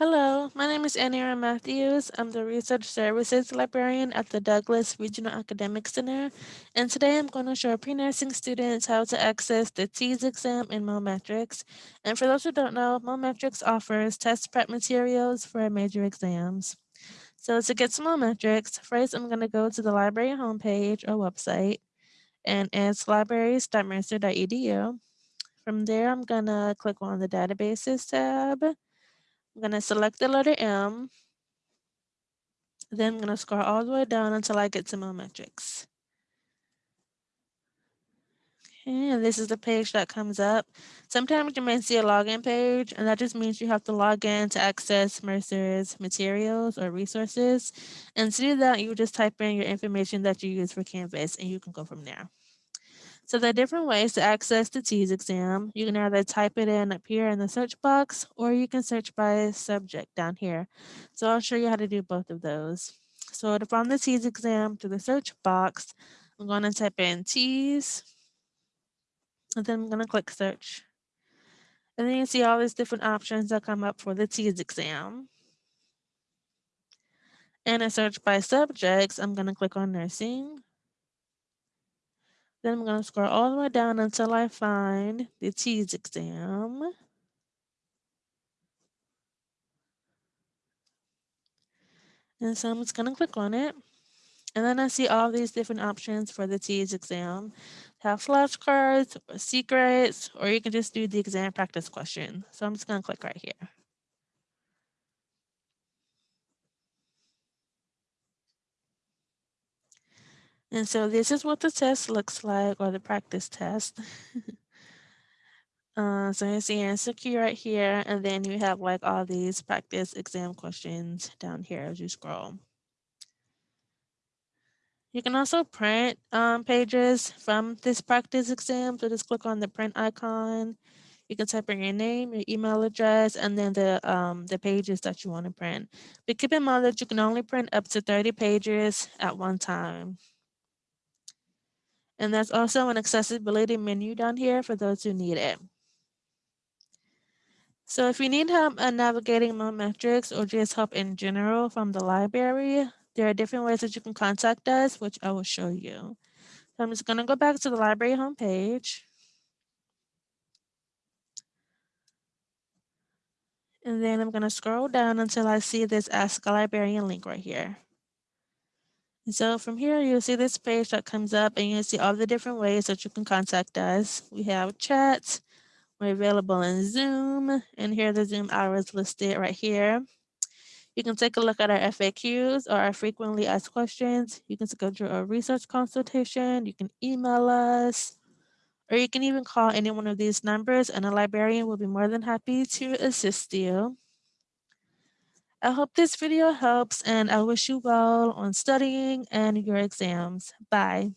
Hello, my name is Anira Matthews. I'm the Research Services Librarian at the Douglas Regional Academic Center, and today I'm going to show pre-nursing students how to access the TEAS exam in Mometrix. And for those who don't know, Mometrix offers test prep materials for major exams. So to get to Mometrix, first I'm going to go to the library homepage or website, and it's libraries.mercer.edu. From there, I'm going to click on the Databases tab. I'm going to select the letter M. Then I'm going to scroll all the way down until I get to Mometrix. Okay, and this is the page that comes up. Sometimes you may see a login page, and that just means you have to log in to access Mercer's materials or resources. And to do that, you just type in your information that you use for Canvas, and you can go from there. So there are different ways to access the TEAS exam. You can either type it in up here in the search box, or you can search by subject down here. So I'll show you how to do both of those. So to find the TEAS exam through the search box, I'm going to type in TEAS, and then I'm going to click search. And then you see all these different options that come up for the TEAS exam. And a search by subjects, I'm going to click on nursing. Then I'm going to scroll all the way down until I find the TEAS exam. And so I'm just going to click on it. And then I see all these different options for the TEAS exam. Have flashcards, secrets, or you can just do the exam practice question. So I'm just going to click right here. And so this is what the test looks like, or the practice test. uh, so you see answer key right here, and then you have like all these practice exam questions down here as you scroll. You can also print um, pages from this practice exam. So just click on the print icon. You can type in your name, your email address, and then the, um, the pages that you want to print. But keep in mind that you can only print up to 30 pages at one time. And there's also an accessibility menu down here for those who need it. So if you need help uh, navigating Mometrix or just help in general from the library, there are different ways that you can contact us, which I will show you. So I'm just gonna go back to the library homepage. And then I'm gonna scroll down until I see this Ask a Librarian link right here. And so from here, you'll see this page that comes up and you'll see all the different ways that you can contact us. We have chats, we're available in Zoom, and here are the Zoom hours listed right here. You can take a look at our FAQs or our frequently asked questions. You can schedule a research consultation. You can email us, or you can even call any one of these numbers and a librarian will be more than happy to assist you. I hope this video helps and I wish you well on studying and your exams. Bye.